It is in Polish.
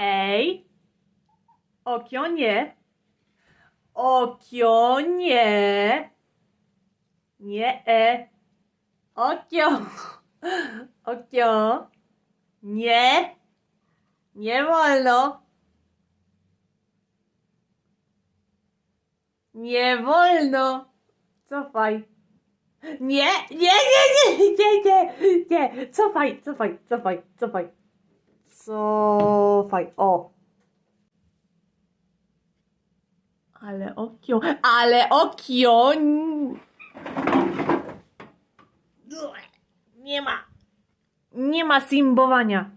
Ej. Okio nie. Okio nie. E. Okio. Okio. Nie. Nie wolno. Nie wolno. Cofaj. Nie, nie, nie, nie, nie, nie, nie. Cofaj, cofaj, cofaj, cofaj. Cofaj, o. Ale okio, ale okio. Nie ma. Nie ma simbowania.